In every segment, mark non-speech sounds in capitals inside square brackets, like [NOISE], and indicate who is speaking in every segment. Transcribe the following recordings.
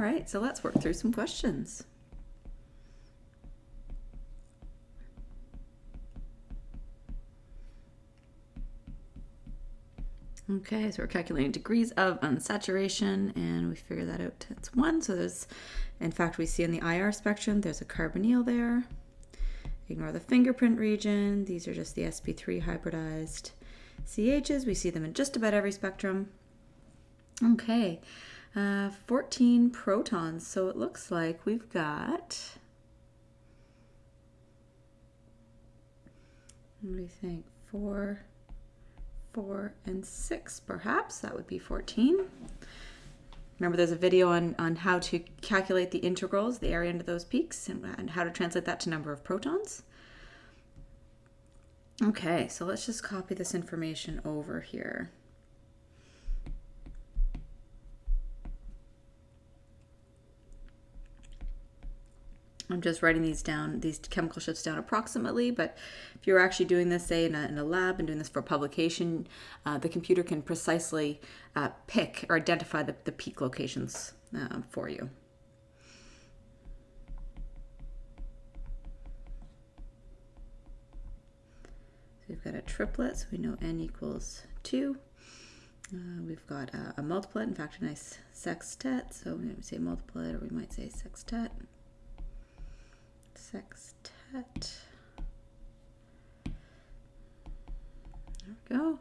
Speaker 1: All right, so let's work through some questions. Okay, so we're calculating degrees of unsaturation and we figure that out it's one. So there's, in fact, we see in the IR spectrum, there's a carbonyl there. Ignore the fingerprint region. These are just the sp3 hybridized CHs. We see them in just about every spectrum. Okay, uh, 14 protons. So it looks like we've got, what do you think, four, four, and six, perhaps. That would be 14. Remember, there's a video on, on how to calculate the integrals, the area under those peaks, and, and how to translate that to number of protons. Okay, so let's just copy this information over here. I'm just writing these down, these chemical shifts down approximately, but if you're actually doing this, say, in a, in a lab and doing this for publication, uh, the computer can precisely uh, pick or identify the, the peak locations uh, for you. So we've got a triplet, so we know n equals 2. Uh, we've got a, a multiplet, in fact, a nice sextet, so we might say multiplet or we might say sextet sextet. There we go.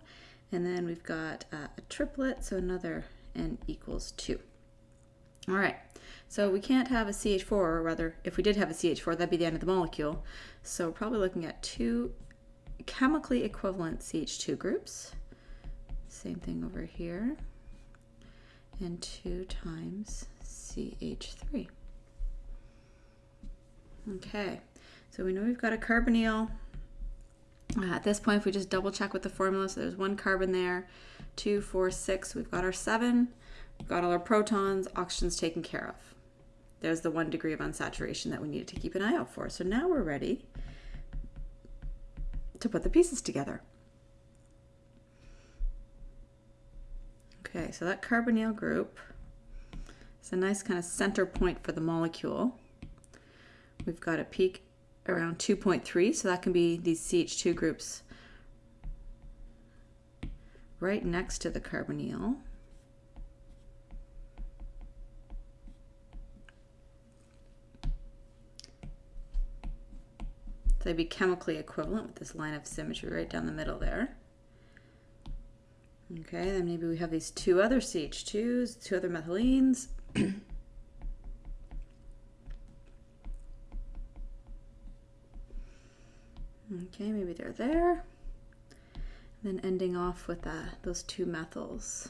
Speaker 1: And then we've got uh, a triplet, so another n equals 2. All right, so we can't have a CH4, or rather, if we did have a CH4, that'd be the end of the molecule. So we're probably looking at two chemically equivalent CH2 groups. Same thing over here. And 2 times CH3. Okay, so we know we've got a carbonyl. Uh, at this point, if we just double check with the formula, so there's one carbon there, two, four, six, we've got our seven, we've got all our protons, oxygen's taken care of. There's the one degree of unsaturation that we needed to keep an eye out for. So now we're ready to put the pieces together. Okay, so that carbonyl group is a nice kind of center point for the molecule. We've got a peak around 2.3, so that can be these CH2 groups right next to the carbonyl. So they'd be chemically equivalent with this line of symmetry right down the middle there. Okay, then maybe we have these two other CH2s, two other methylenes. [CLEARS THROAT] Okay, maybe they're there. And then ending off with uh, those two methyls.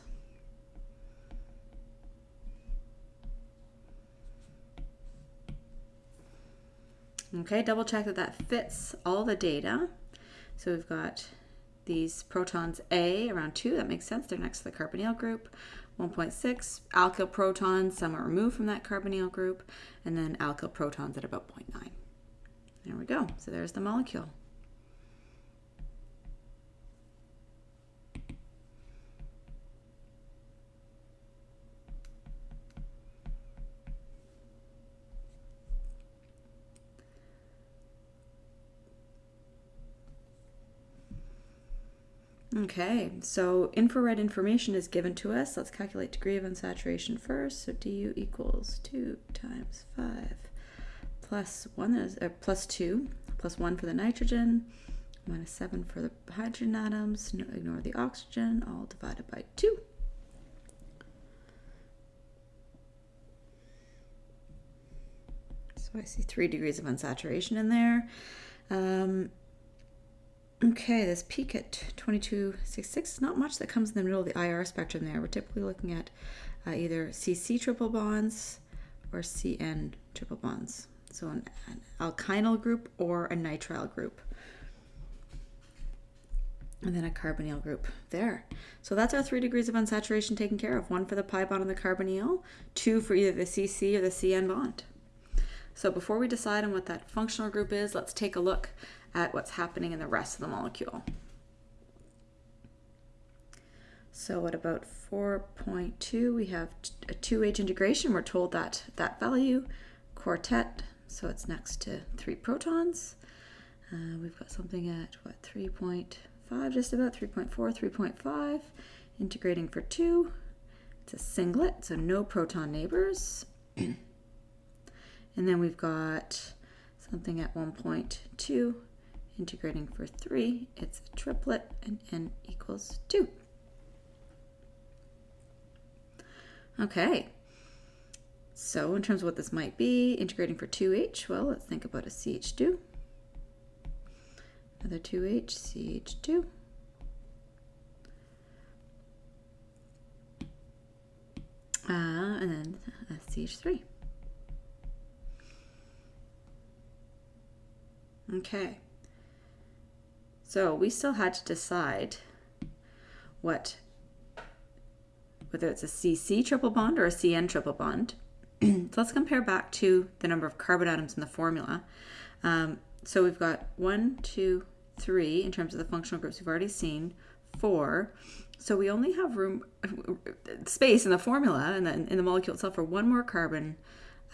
Speaker 1: Okay, double check that that fits all the data. So we've got these protons A around 2, that makes sense, they're next to the carbonyl group. 1.6 alkyl protons, somewhat removed from that carbonyl group, and then alkyl protons at about 0.9. There we go, so there's the molecule. Okay, so infrared information is given to us. Let's calculate degree of unsaturation first. So du equals 2 times 5 plus 1 is uh, plus 2 plus 1 for the nitrogen minus 7 for the hydrogen atoms. No, ignore the oxygen, all divided by 2. So I see 3 degrees of unsaturation in there. Um, Okay, this peak at 2266, not much that comes in the middle of the IR spectrum there. We're typically looking at uh, either CC triple bonds or CN triple bonds. So an, an alkynyl group or a nitrile group. And then a carbonyl group there. So that's our three degrees of unsaturation taken care of. One for the pi bond and the carbonyl, two for either the CC or the CN bond. So before we decide on what that functional group is, let's take a look at what's happening in the rest of the molecule. So at about 4.2? We have a 2H integration. We're told that that value, quartet, so it's next to three protons. Uh, we've got something at what 3.5, just about 3.4, 3.5, integrating for two. It's a singlet, so no proton neighbors. [CLEARS THROAT] and then we've got something at 1.2, integrating for three. It's a triplet, and n equals two. Okay, so in terms of what this might be, integrating for 2H, well, let's think about a CH2. Another 2H, CH2. Uh, and then a CH3. Okay. So we still had to decide what whether it's a CC triple bond or a CN triple bond. so let's compare back to the number of carbon atoms in the formula. Um, so we've got one, two, three in terms of the functional groups we've already seen, four. So we only have room, space in the formula and then in the molecule itself for one more carbon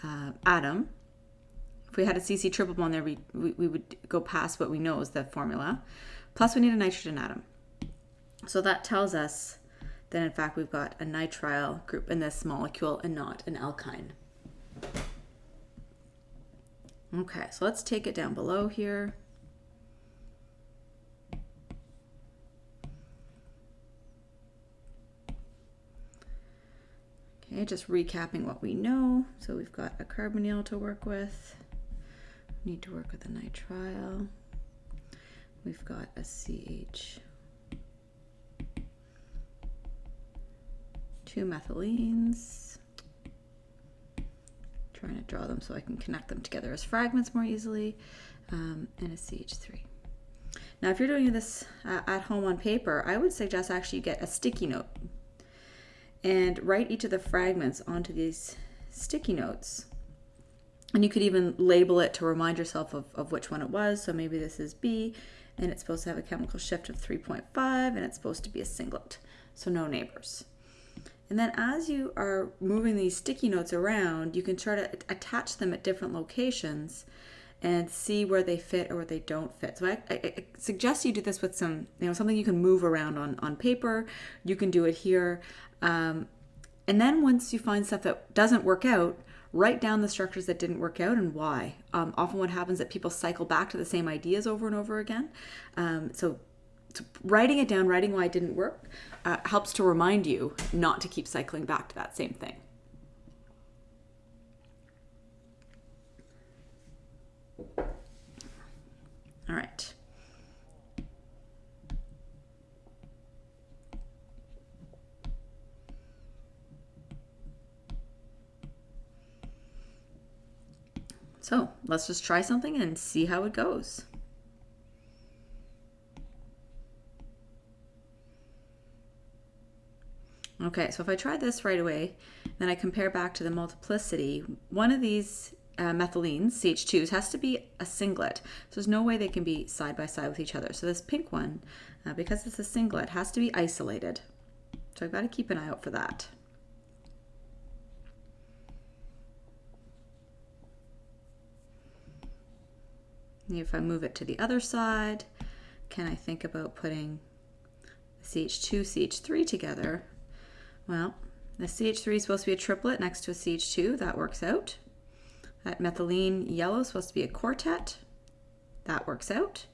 Speaker 1: uh, atom. If we had a CC triple bond there, we, we, we would go past what we know is the formula. Plus we need a nitrogen atom. So that tells us that in fact we've got a nitrile group in this molecule and not an alkyne. Okay, so let's take it down below here. Okay, just recapping what we know. So we've got a carbonyl to work with. Need to work with a nitrile. We've got a CH two methylenes. Trying to draw them so I can connect them together as fragments more easily, um, and a CH3. Now, if you're doing this uh, at home on paper, I would suggest actually you get a sticky note and write each of the fragments onto these sticky notes. And you could even label it to remind yourself of, of which one it was. So maybe this is B, and it's supposed to have a chemical shift of 3.5, and it's supposed to be a singlet, so no neighbors. And then as you are moving these sticky notes around, you can try to attach them at different locations and see where they fit or where they don't fit. So I, I, suggest you do this with some, you know, something you can move around on, on paper. You can do it here. Um, and then once you find stuff that doesn't work out, write down the structures that didn't work out and why. Um, often what happens is that people cycle back to the same ideas over and over again. Um, so writing it down, writing why it didn't work, uh, helps to remind you not to keep cycling back to that same thing. All right. So let's just try something and see how it goes. Okay, so if I try this right away, then I compare back to the multiplicity, one of these uh, methylenes, CH2s, has to be a singlet. So there's no way they can be side by side with each other. So this pink one, uh, because it's a singlet, has to be isolated. So I've got to keep an eye out for that. If I move it to the other side, can I think about putting CH2, CH3 together well, the CH3 is supposed to be a triplet next to a CH2. That works out. That methylene yellow is supposed to be a quartet. That works out.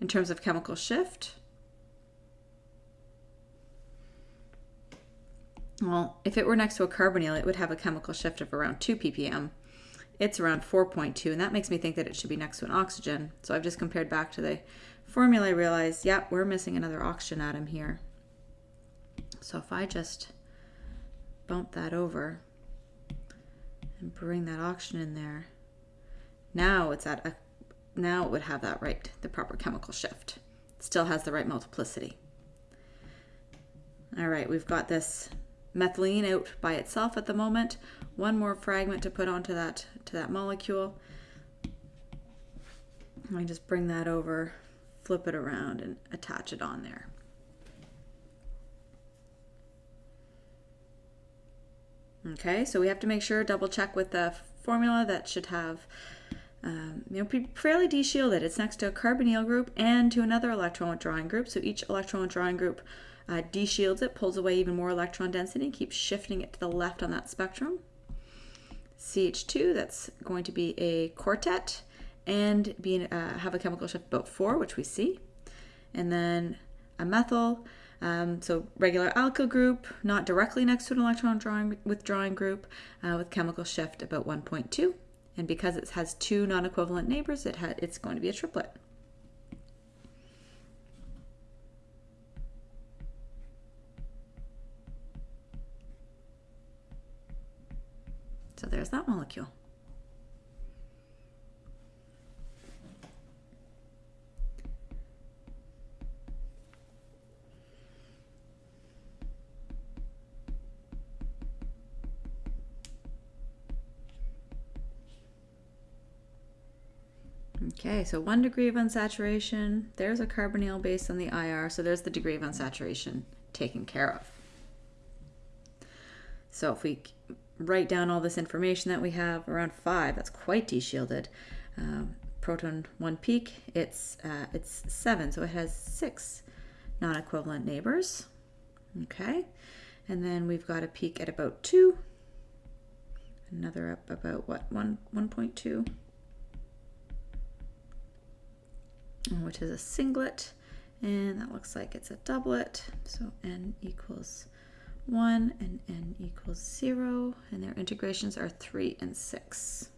Speaker 1: In terms of chemical shift, well, if it were next to a carbonyl, it would have a chemical shift of around 2 ppm. It's around 4.2, and that makes me think that it should be next to an oxygen. So I've just compared back to the formula, I realized, yeah, we're missing another oxygen atom here. So if I just bump that over and bring that oxygen in there, now it's at a, now it would have that right, the proper chemical shift. It still has the right multiplicity. All right, we've got this methylene out by itself at the moment. One more fragment to put onto that to that molecule. Me just bring that over, flip it around and attach it on there. Okay, so we have to make sure, double check with the formula that should have, um, you know, be fairly de-shielded. It's next to a carbonyl group and to another electron withdrawing group. So each electron withdrawing group uh, de-shields it, pulls away even more electron density, keeps shifting it to the left on that spectrum. CH2, that's going to be a quartet and be, uh, have a chemical shift about 4, which we see. And then a methyl, um, so regular alkyl group, not directly next to an electron drawing, withdrawing group, uh, with chemical shift about 1.2. And because it has two non-equivalent neighbors, it it's going to be a triplet. So there's that molecule. Okay, so one degree of unsaturation. There's a carbonyl based on the IR, so there's the degree of unsaturation taken care of. So if we write down all this information that we have around five, that's quite de-shielded. Um, proton one peak, it's uh, it's seven, so it has six non-equivalent neighbors. Okay, and then we've got a peak at about two, another up about what one 1.2 which is a singlet, and that looks like it's a doublet. So n equals 1 and n equals 0, and their integrations are 3 and 6.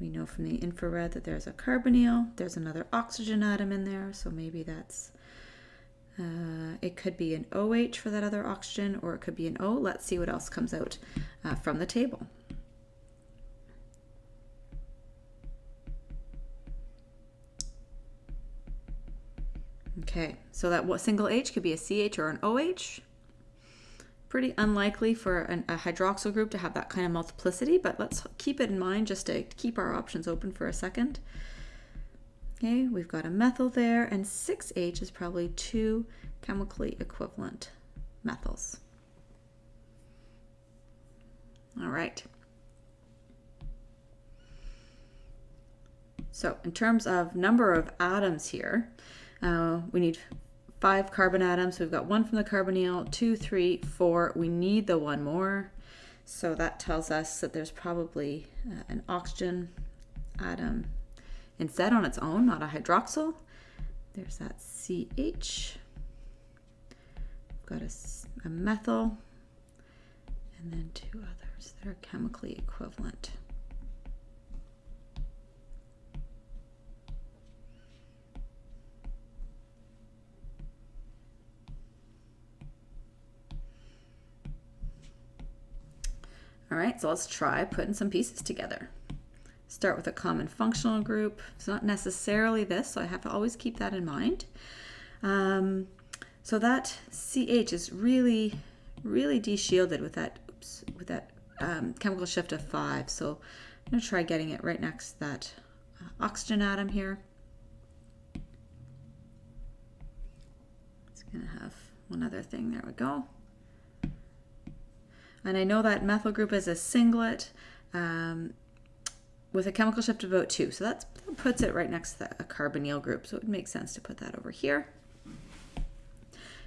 Speaker 1: We know from the infrared that there's a carbonyl, there's another oxygen atom in there, so maybe that's, uh, it could be an OH for that other oxygen, or it could be an O. Let's see what else comes out uh, from the table. Okay, so that what single H could be a CH or an OH. Pretty unlikely for an, a hydroxyl group to have that kind of multiplicity, but let's keep it in mind just to keep our options open for a second. Okay, we've got a methyl there, and 6H is probably two chemically equivalent methyls. All right. So in terms of number of atoms here, uh, we need five carbon atoms. We've got one from the carbonyl, two, three, four. We need the one more. So that tells us that there's probably uh, an oxygen atom instead on its own, not a hydroxyl. There's that CH. We've got a, a methyl and then two others that are chemically equivalent. All right, so let's try putting some pieces together. Start with a common functional group. It's not necessarily this, so I have to always keep that in mind. Um, so that CH is really, really de-shielded with that, oops, with that um, chemical shift of five. So I'm gonna try getting it right next to that uh, oxygen atom here. It's gonna have one other thing, there we go. And I know that methyl group is a singlet um, with a chemical shift of about two. So that puts it right next to the, a carbonyl group. So it makes sense to put that over here.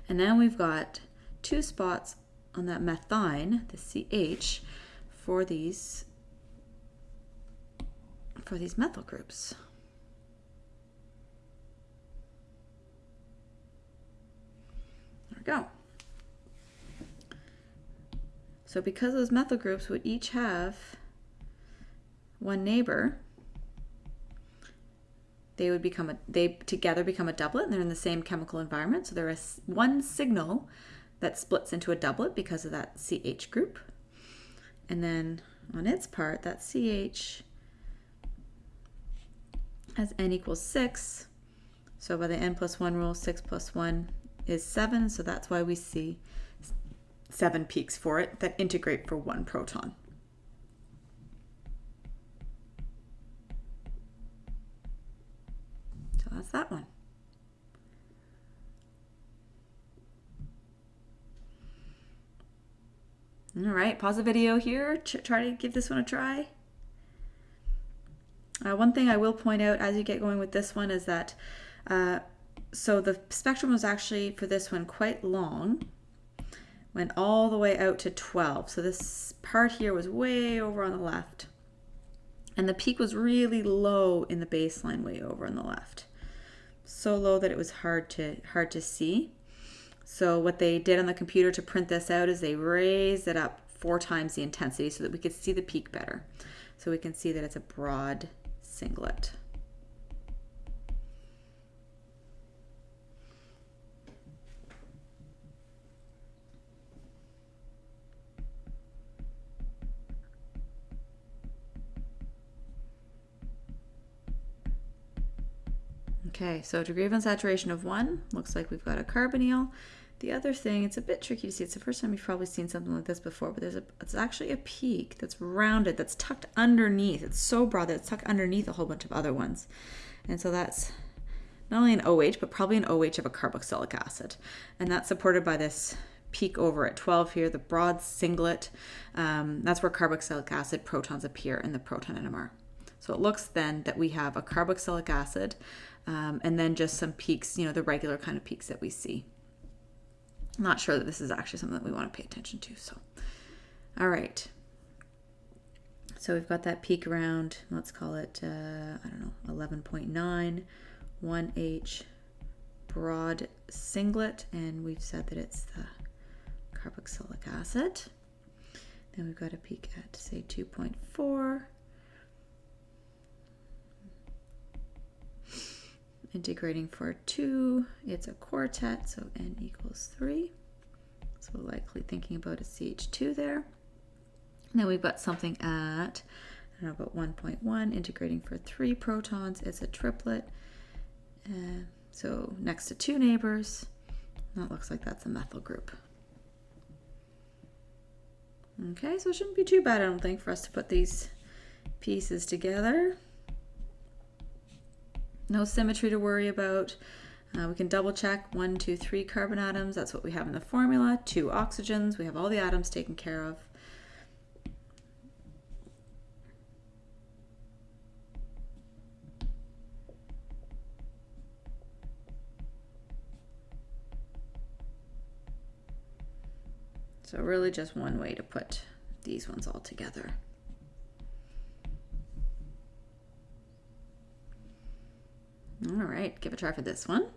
Speaker 1: And then we've got two spots on that methine, the CH, for these for these methyl groups. There we go. So because those methyl groups would each have one neighbor, they would become a they together become a doublet and they're in the same chemical environment. So there is one signal that splits into a doublet because of that CH group. And then on its part, that CH has n equals 6. So by the n plus 1 rule, 6 plus 1 is 7. So that's why we see seven peaks for it that integrate for one proton. So that's that one. All right, pause the video here. Try to give this one a try. Uh, one thing I will point out as you get going with this one is that, uh, so the spectrum was actually for this one quite long, went all the way out to 12. So this part here was way over on the left. And the peak was really low in the baseline way over on the left. So low that it was hard to hard to see. So what they did on the computer to print this out is they raised it up four times the intensity so that we could see the peak better. So we can see that it's a broad singlet. Okay, so degree of unsaturation of one, looks like we've got a carbonyl. The other thing, it's a bit tricky to see. It's the first time you've probably seen something like this before, but there's a, it's actually a peak that's rounded, that's tucked underneath. It's so broad that it's tucked underneath a whole bunch of other ones. And so that's not only an OH, but probably an OH of a carboxylic acid. And that's supported by this peak over at 12 here, the broad singlet. Um, that's where carboxylic acid protons appear in the proton NMR. So it looks then that we have a carboxylic acid um, and then just some peaks, you know, the regular kind of peaks that we see. I'm not sure that this is actually something that we want to pay attention to. So, all right. So we've got that peak around, let's call it, uh, I don't know, 11.9, 1H broad singlet, and we've said that it's the carboxylic acid. Then we've got a peak at, say, 2.4. integrating for 2, it's a quartet, so n equals 3. So likely thinking about a CH2 there. Then we've got something at, I don't know, about 1.1, integrating for 3 protons, it's a triplet. Uh, so next to two neighbors, that looks like that's a methyl group. Okay, so it shouldn't be too bad, I don't think, for us to put these pieces together. No symmetry to worry about. Uh, we can double check one, two, three carbon atoms. That's what we have in the formula. Two oxygens. We have all the atoms taken care of. So really just one way to put these ones all together. All right, give a try for this one.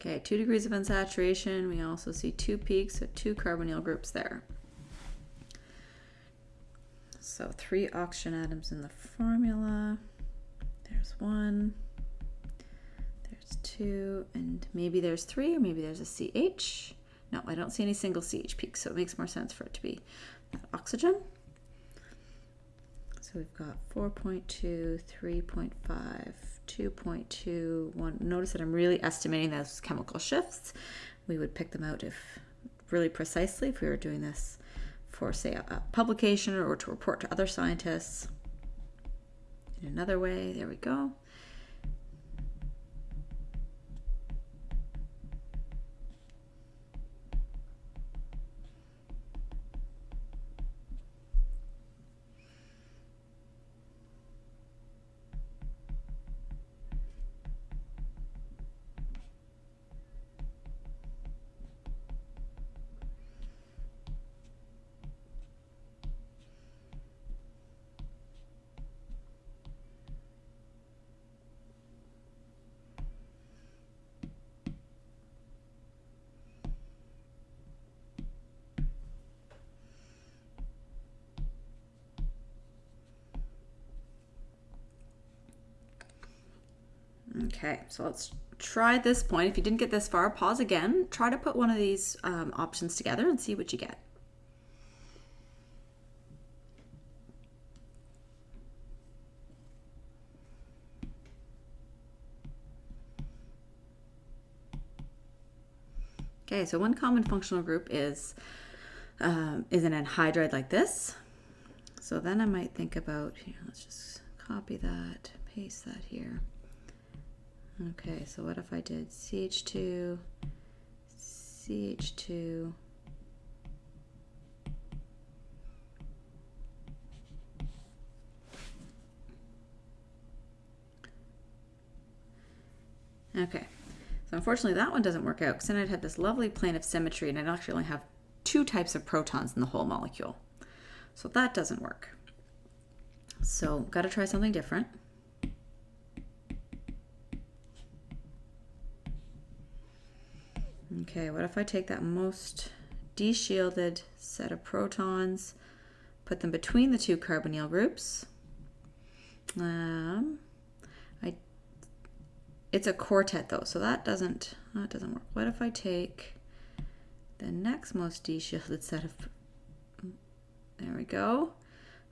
Speaker 1: Okay, two degrees of unsaturation. We also see two peaks, so two carbonyl groups there. So three oxygen atoms in the formula. There's one, there's two, and maybe there's three, or maybe there's a CH. No, I don't see any single CH peaks, so it makes more sense for it to be oxygen. So we've got 4.2, 3.5, 2.2, 1. Notice that I'm really estimating those chemical shifts. We would pick them out if really precisely if we were doing this for, say, a, a publication or to report to other scientists. In another way, there we go. Okay, so let's try this point. If you didn't get this far, pause again. Try to put one of these um, options together and see what you get. Okay, so one common functional group is um, is an anhydride like this. So then I might think about, here, let's just copy that, paste that here. Okay, so what if I did CH2, CH2, Okay, so unfortunately that one doesn't work out because then I'd have this lovely plane of symmetry and I'd actually only have two types of protons in the whole molecule. So that doesn't work. So got to try something different. Okay, what if I take that most deshielded set of protons, put them between the two carbonyl groups. Um, I, it's a quartet though, so that doesn't that doesn't work. What if I take the next most deshielded set of there we go.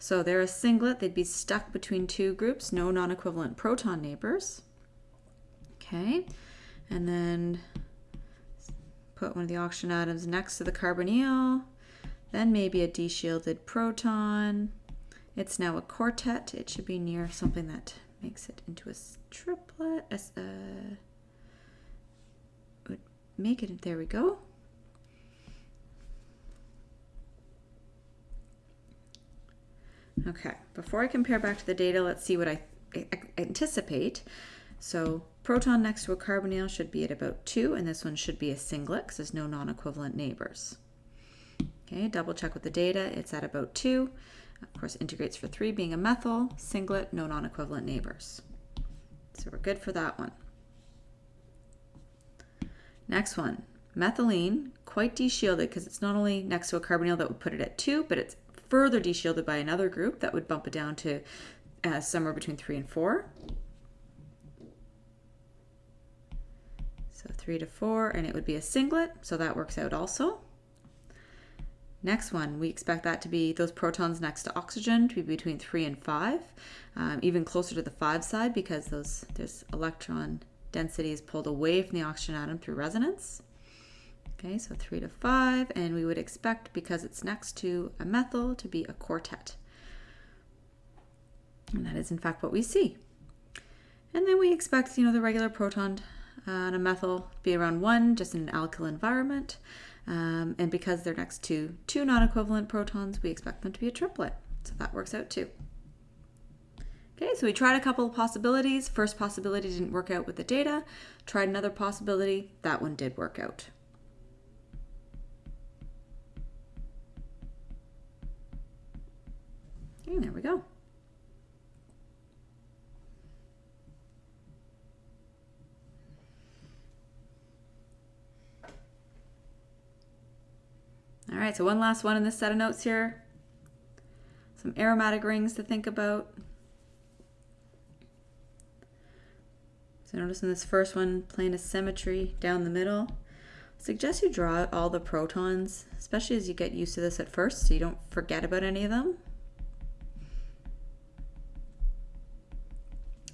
Speaker 1: So they're a singlet. They'd be stuck between two groups, no non-equivalent proton neighbors. Okay, and then put one of the oxygen atoms next to the carbonyl, then maybe a deshielded proton. It's now a quartet. It should be near something that makes it into a triplet. Uh, would make it, there we go. Okay, before I compare back to the data, let's see what I anticipate. So proton next to a carbonyl should be at about 2, and this one should be a singlet because there's no non-equivalent neighbors. Okay, double check with the data. It's at about 2. Of course, integrates for 3 being a methyl, singlet, no non-equivalent neighbors. So we're good for that one. Next one, methylene, quite deshielded because it's not only next to a carbonyl that would put it at 2, but it's further deshielded by another group that would bump it down to uh, somewhere between 3 and 4. So 3 to 4, and it would be a singlet, so that works out also. Next one, we expect that to be those protons next to oxygen to be between 3 and 5, um, even closer to the 5 side because those there's electron density is pulled away from the oxygen atom through resonance. Okay, so 3 to 5, and we would expect, because it's next to a methyl, to be a quartet. And that is, in fact, what we see. And then we expect, you know, the regular proton uh, and a methyl be around 1, just in an alkyl environment. Um, and because they're next to two non-equivalent protons, we expect them to be a triplet. So that works out too. Okay, so we tried a couple of possibilities. First possibility didn't work out with the data. Tried another possibility. That one did work out. Okay, there we go. All right, so one last one in this set of notes here. Some aromatic rings to think about. So notice in this first one, plane of symmetry down the middle. I suggest you draw all the protons, especially as you get used to this at first so you don't forget about any of them.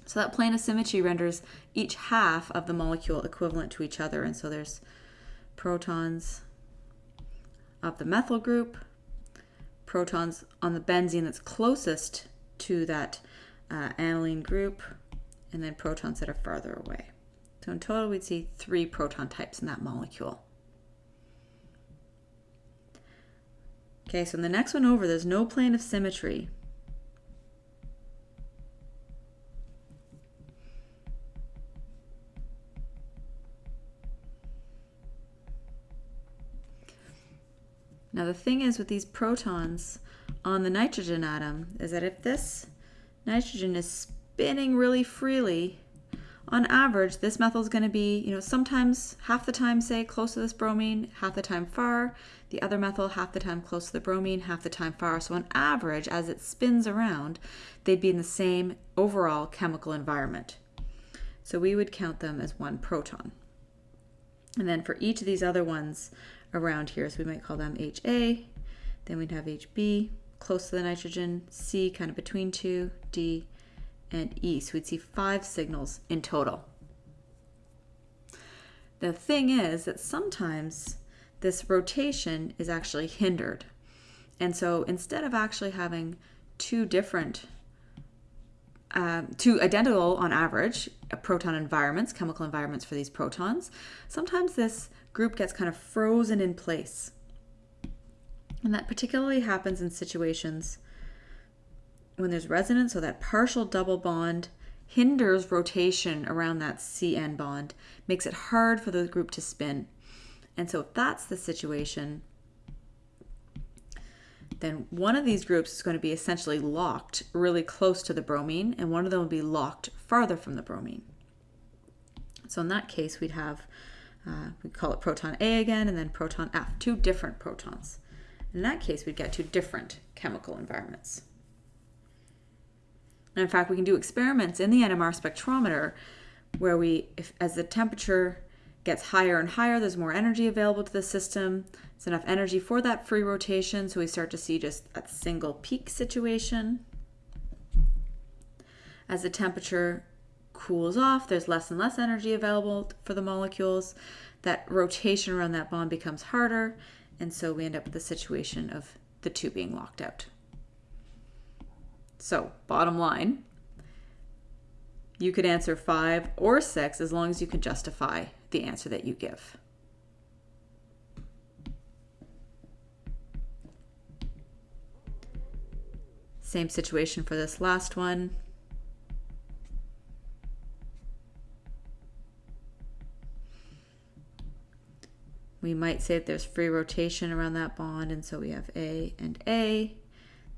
Speaker 1: So that plane of symmetry renders each half of the molecule equivalent to each other. And so there's protons of the methyl group, protons on the benzene that's closest to that uh, aniline group, and then protons that are farther away. So in total, we'd see three proton types in that molecule. Okay, so in the next one over, there's no plane of symmetry. Now the thing is with these protons on the nitrogen atom is that if this nitrogen is spinning really freely, on average, this methyl is going to be, you know, sometimes half the time, say, close to this bromine, half the time far. The other methyl, half the time close to the bromine, half the time far. So on average, as it spins around, they'd be in the same overall chemical environment. So we would count them as one proton. And then for each of these other ones, around here. So we might call them HA. Then we'd have HB close to the nitrogen, C kind of between two, D, and E. So we'd see five signals in total. The thing is that sometimes this rotation is actually hindered. And so instead of actually having two different, um, two identical on average proton environments, chemical environments for these protons, sometimes this group gets kind of frozen in place. And that particularly happens in situations when there's resonance, so that partial double bond hinders rotation around that CN bond, makes it hard for the group to spin. And so if that's the situation, then one of these groups is going to be essentially locked really close to the bromine, and one of them will be locked farther from the bromine. So in that case, we'd have, uh, we call it proton A again, and then proton F, two different protons. In that case, we'd get two different chemical environments. And in fact, we can do experiments in the NMR spectrometer where we, if, as the temperature gets higher and higher, there's more energy available to the system. It's enough energy for that free rotation, so we start to see just a single peak situation. As the temperature cools off, there's less and less energy available for the molecules. That rotation around that bond becomes harder, and so we end up with the situation of the two being locked out. So, bottom line, you could answer five or six as long as you can justify the answer that you give. Same situation for this last one. We might say that there's free rotation around that bond, and so we have A and A.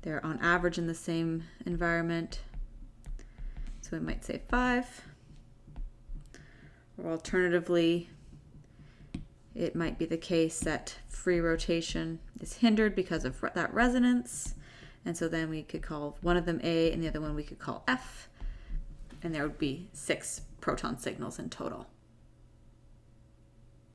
Speaker 1: They're on average in the same environment. So we might say 5. Or alternatively, it might be the case that free rotation is hindered because of that resonance. And so then we could call one of them A and the other one we could call F. And there would be six proton signals in total.